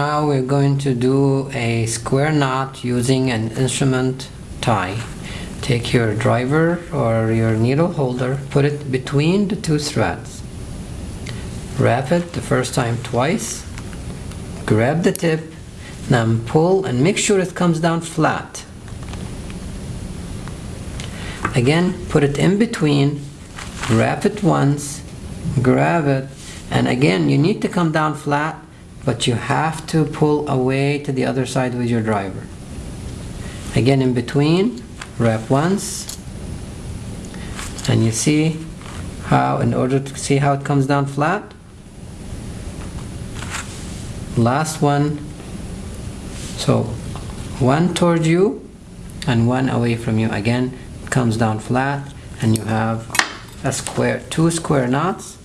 Now we're going to do a square knot using an instrument tie. Take your driver or your needle holder, put it between the two threads. Wrap it the first time twice, grab the tip, now pull and make sure it comes down flat. Again, put it in between, wrap it once, grab it, and again, you need to come down flat, but you have to pull away to the other side with your driver. Again, in between, wrap once, and you see how, in order to see how it comes down flat, last one, so one towards you and one away from you. Again, comes down flat, and you have a square, two square knots